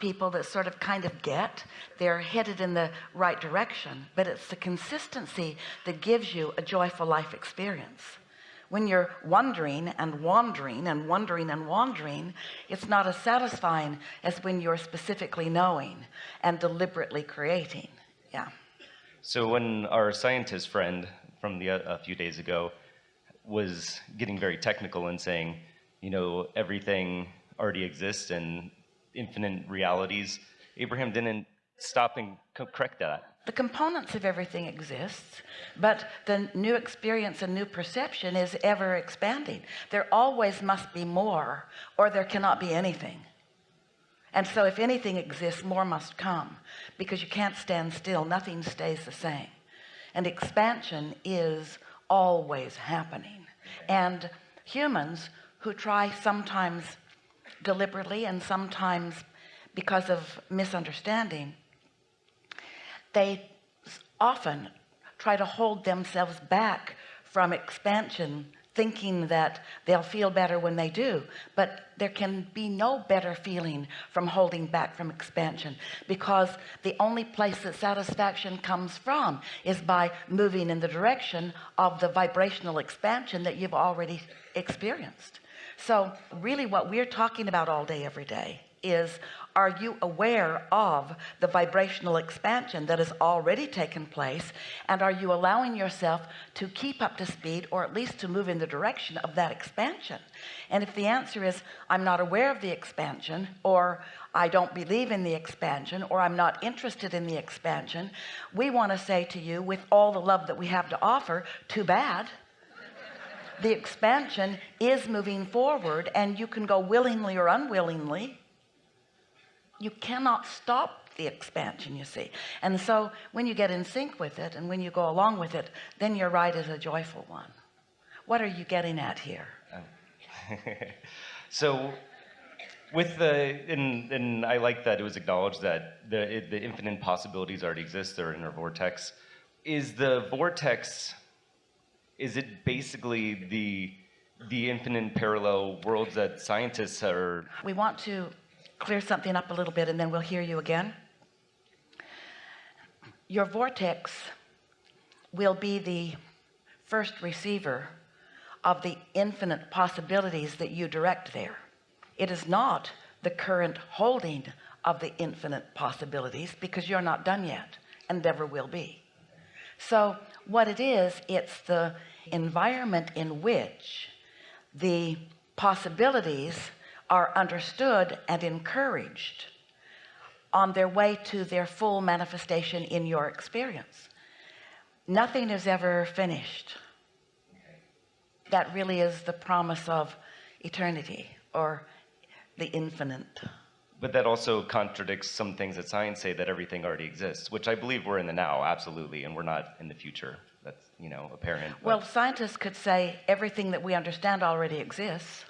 people that sort of kind of get they're headed in the right direction. But it's the consistency that gives you a joyful life experience. When you're wondering and wandering and wondering and wandering it's not as satisfying as when you're specifically knowing and deliberately creating. Yeah. So when our scientist friend from the uh, a few days ago was getting very technical and saying you know everything already exists and infinite realities Abraham didn't stop and correct that. The components of everything exists but the new experience and new perception is ever expanding. There always must be more or there cannot be anything. And so if anything exists more must come because you can't stand still. Nothing stays the same. And expansion is always happening. And humans who try sometimes deliberately and sometimes because of misunderstanding they often try to hold themselves back from expansion thinking that they'll feel better when they do. But there can be no better feeling from holding back from expansion because the only place that satisfaction comes from is by moving in the direction of the vibrational expansion that you've already experienced. So really what we're talking about all day every day is are you aware of the vibrational expansion that has already taken place? And are you allowing yourself to keep up to speed or at least to move in the direction of that expansion? And if the answer is I'm not aware of the expansion or I don't believe in the expansion or I'm not interested in the expansion we want to say to you with all the love that we have to offer too bad. The expansion is moving forward and you can go willingly or unwillingly you cannot stop the expansion you see. And so when you get in sync with it and when you go along with it then your ride is a joyful one. What are you getting at here? Oh. So with the and and I like that it was acknowledged that the the infinite possibilities already exist they're in our vortex. Is the vortex is it basically the the infinite parallel worlds that scientists are we want to clear something up a little bit and then we'll hear you again. Your vortex will be the first receiver of the infinite possibilities that you direct there. It is not the current holding of the infinite possibilities because you're not done yet and never will be. So what it is it's the environment in which the possibilities are understood and encouraged on their way to their full manifestation in your experience. Nothing is ever finished. That really is the promise of eternity or the infinite. But that also contradicts some things that science say that everything already exists which I believe we're in the now absolutely and we're not in the future. That's you know apparent. Well scientists could say everything that we understand already exists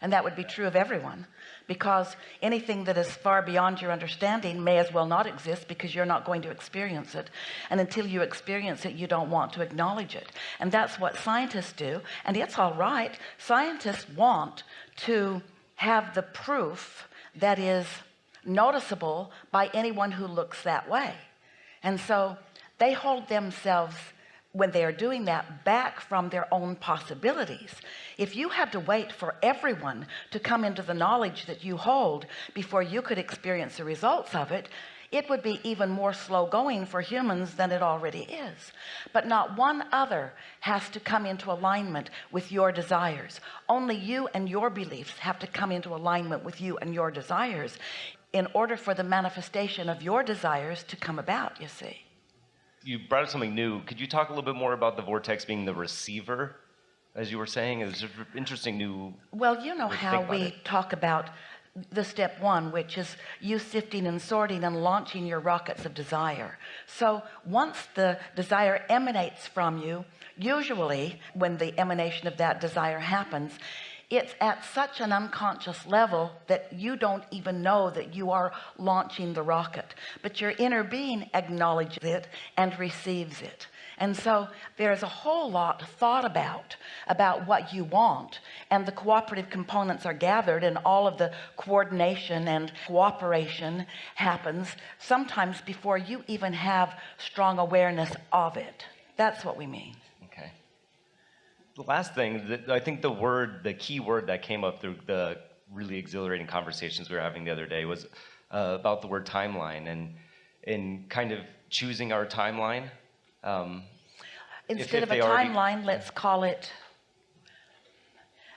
and that would be true of everyone. Because anything that is far beyond your understanding may as well not exist because you're not going to experience it. And until you experience it you don't want to acknowledge it. And that's what scientists do. And it's all right. Scientists want to have the proof that is noticeable by anyone who looks that way. And so they hold themselves when they are doing that back from their own possibilities. If you had to wait for everyone to come into the knowledge that you hold before you could experience the results of it it would be even more slow going for humans than it already is. But not one other has to come into alignment with your desires. Only you and your beliefs have to come into alignment with you and your desires in order for the manifestation of your desires to come about you see you brought up something new. Could you talk a little bit more about the vortex being the receiver as you were saying? It's interesting new well you know how we it. talk about the step one which is you sifting and sorting and launching your rockets of desire. So once the desire emanates from you usually when the emanation of that desire happens it's at such an unconscious level that you don't even know that you are launching the rocket. But your inner being acknowledges it and receives it. And so there's a whole lot thought about about what you want. And the cooperative components are gathered and all of the coordination and cooperation happens sometimes before you even have strong awareness of it. That's what we mean the last thing that I think the word the key word that came up through the really exhilarating conversations we were having the other day was uh, about the word timeline and in kind of choosing our timeline. Um, instead if of a they already- timeline let's call it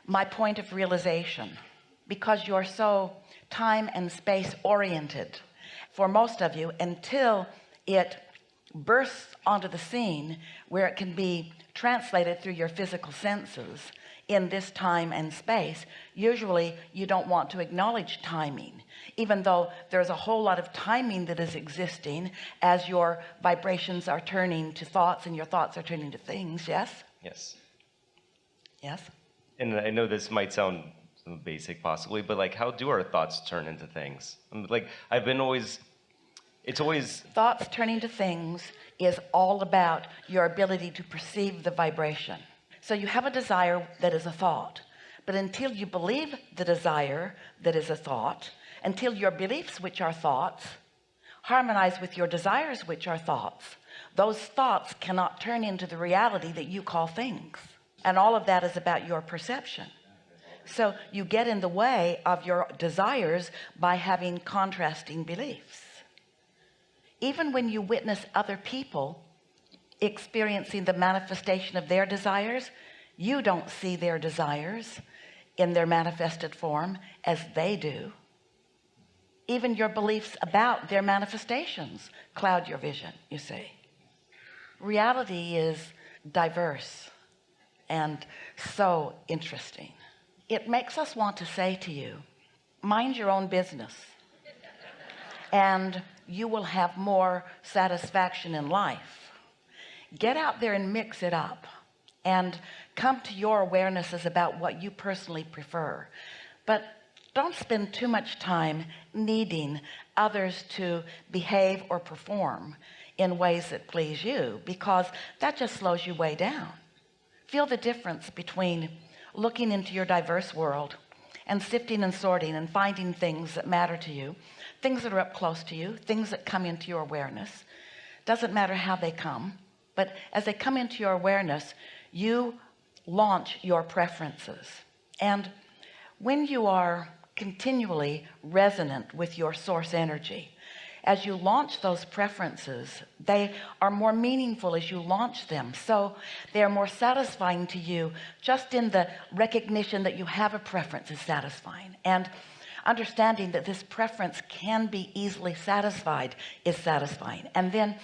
my point of realization. Because you're so time and space oriented for most of you until it bursts onto the scene where it can be translated through your physical senses in this time and space. Usually you don't want to acknowledge timing even though there's a whole lot of timing that is existing as your vibrations are turning to thoughts and your thoughts are turning to things. Yes? Yes. Yes? And I know this might sound basic possibly but like how do our thoughts turn into things? I'm like I've been always it's always thoughts turning to things is all about your ability to perceive the vibration. So you have a desire that is a thought but until you believe the desire that is a thought until your beliefs which are thoughts harmonize with your desires which are thoughts those thoughts cannot turn into the reality that you call things. And all of that is about your perception. So you get in the way of your desires by having contrasting beliefs even when you witness other people experiencing the manifestation of their desires you don't see their desires in their manifested form as they do. Even your beliefs about their manifestations cloud your vision you see. Reality is diverse and so interesting. It makes us want to say to you mind your own business. And you will have more satisfaction in life. Get out there and mix it up and come to your awarenesses about what you personally prefer. But don't spend too much time needing others to behave or perform in ways that please you because that just slows you way down. Feel the difference between looking into your diverse world and sifting and sorting and finding things that matter to you things that are up close to you things that come into your awareness. Doesn't matter how they come but as they come into your awareness you launch your preferences. And when you are continually resonant with your source energy as you launch those preferences they are more meaningful as you launch them. So they are more satisfying to you just in the recognition that you have a preference is satisfying. And understanding that this preference can be easily satisfied is satisfying. And then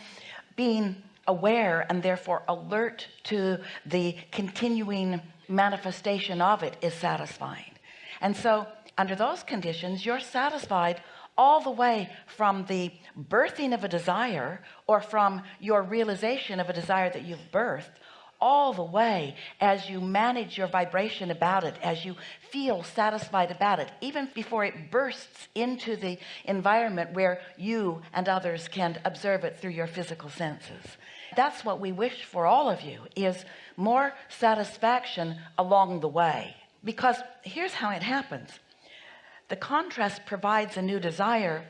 being aware and therefore alert to the continuing manifestation of it is satisfying. And so under those conditions you're satisfied all the way from the birthing of a desire or from your realization of a desire that you've birthed all the way as you manage your vibration about it as you feel satisfied about it even before it bursts into the environment where you and others can observe it through your physical senses. That's what we wish for all of you is more satisfaction along the way. Because here's how it happens the contrast provides a new desire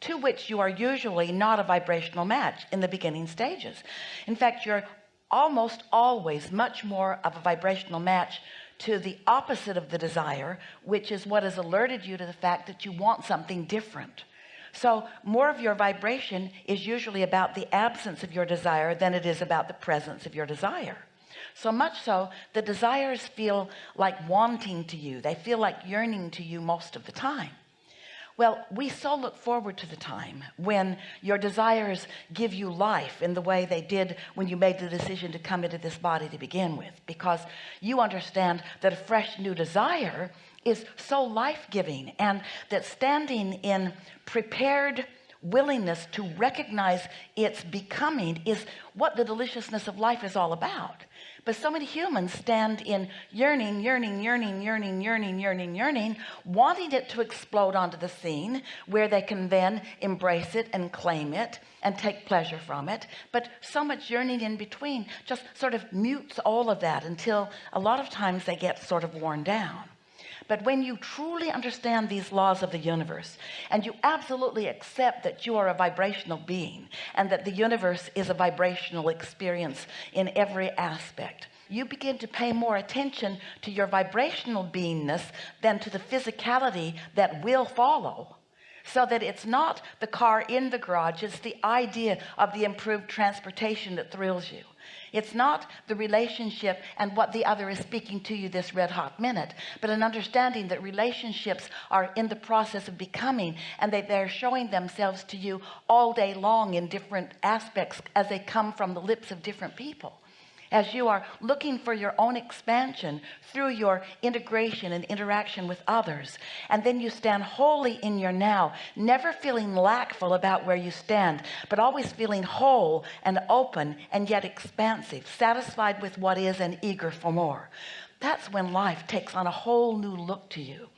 to which you are usually not a vibrational match in the beginning stages. In fact you're almost always much more of a vibrational match to the opposite of the desire which is what has alerted you to the fact that you want something different. So more of your vibration is usually about the absence of your desire than it is about the presence of your desire so much so the desires feel like wanting to you. They feel like yearning to you most of the time. Well we so look forward to the time when your desires give you life in the way they did when you made the decision to come into this body to begin with because you understand that a fresh new desire is so life-giving and that standing in prepared willingness to recognize its becoming is what the deliciousness of life is all about but so many humans stand in yearning yearning yearning yearning yearning yearning yearning wanting it to explode onto the scene where they can then embrace it and claim it and take pleasure from it. But so much yearning in between just sort of mutes all of that until a lot of times they get sort of worn down but when you truly understand these laws of the universe and you absolutely accept that you are a vibrational being and that the universe is a vibrational experience in every aspect you begin to pay more attention to your vibrational beingness than to the physicality that will follow so that it's not the car in the garage it's the idea of the improved transportation that thrills you. It's not the relationship and what the other is speaking to you this red hot minute but an understanding that relationships are in the process of becoming and that they're showing themselves to you all day long in different aspects as they come from the lips of different people as you are looking for your own expansion through your integration and interaction with others. And then you stand wholly in your now never feeling lackful about where you stand but always feeling whole and open and yet expansive satisfied with what is and eager for more. That's when life takes on a whole new look to you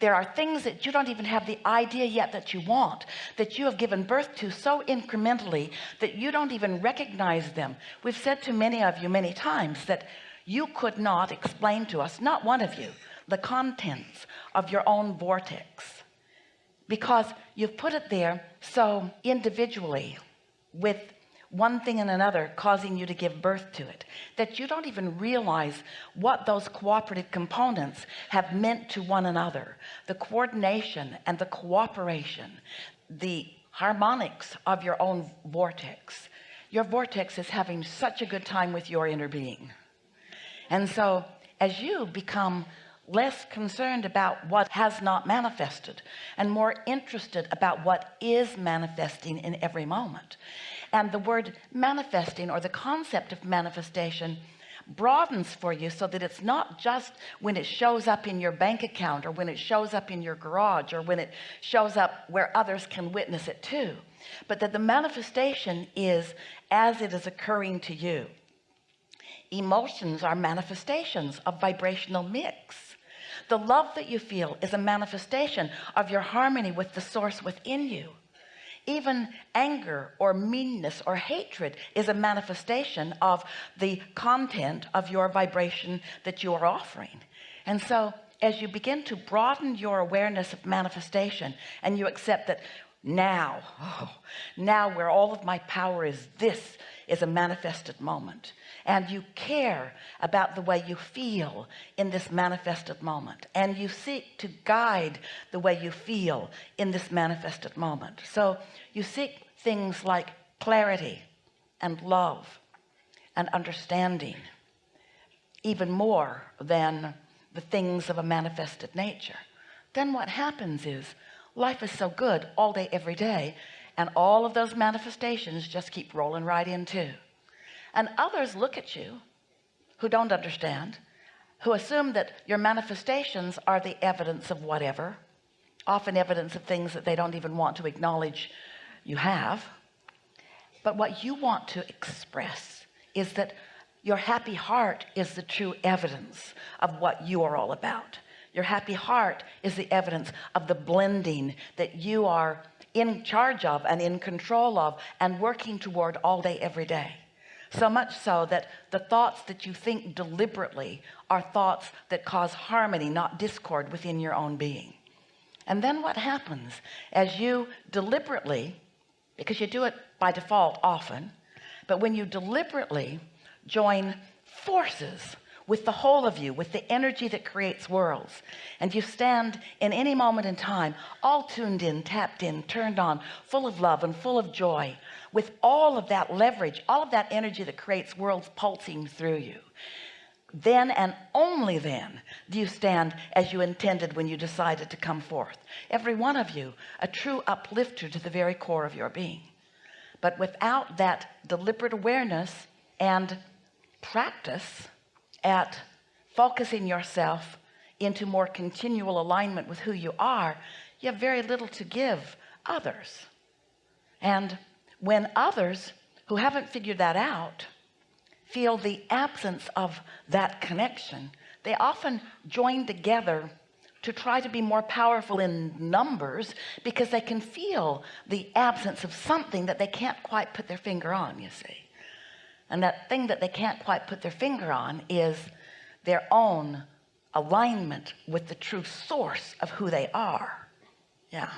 there are things that you don't even have the idea yet that you want that you have given birth to so incrementally that you don't even recognize them. We've said to many of you many times that you could not explain to us not one of you the contents of your own vortex. Because you've put it there so individually with one thing and another causing you to give birth to it. That you don't even realize what those cooperative components have meant to one another. The coordination and the cooperation the harmonics of your own vortex. Your vortex is having such a good time with your inner being. And so as you become less concerned about what has not manifested and more interested about what is manifesting in every moment. And the word manifesting or the concept of manifestation broadens for you so that it's not just when it shows up in your bank account or when it shows up in your garage or when it shows up where others can witness it too but that the manifestation is as it is occurring to you. Emotions are manifestations of vibrational mix the love that you feel is a manifestation of your harmony with the source within you. Even anger or meanness or hatred is a manifestation of the content of your vibration that you are offering. And so as you begin to broaden your awareness of manifestation and you accept that now oh, now where all of my power is this is a manifested moment. And you care about the way you feel in this manifested moment. And you seek to guide the way you feel in this manifested moment. So you seek things like clarity and love and understanding even more than the things of a manifested nature. Then what happens is life is so good all day every day and all of those manifestations just keep rolling right in too. And others look at you who don't understand who assume that your manifestations are the evidence of whatever often evidence of things that they don't even want to acknowledge you have. But what you want to express is that your happy heart is the true evidence of what you are all about. Your happy heart is the evidence of the blending that you are in charge of and in control of and working toward all day every day. So much so that the thoughts that you think deliberately are thoughts that cause harmony not discord within your own being. And then what happens? As you deliberately because you do it by default often but when you deliberately join forces with the whole of you with the energy that creates worlds. And you stand in any moment in time all tuned in tapped in turned on full of love and full of joy with all of that leverage all of that energy that creates worlds pulsing through you then and only then do you stand as you intended when you decided to come forth. Every one of you a true uplifter to the very core of your being. But without that deliberate awareness and practice at focusing yourself into more continual alignment with who you are you have very little to give others. And when others who haven't figured that out feel the absence of that connection they often join together to try to be more powerful in numbers because they can feel the absence of something that they can't quite put their finger on you see and that thing that they can't quite put their finger on is their own alignment with the true source of who they are. Yeah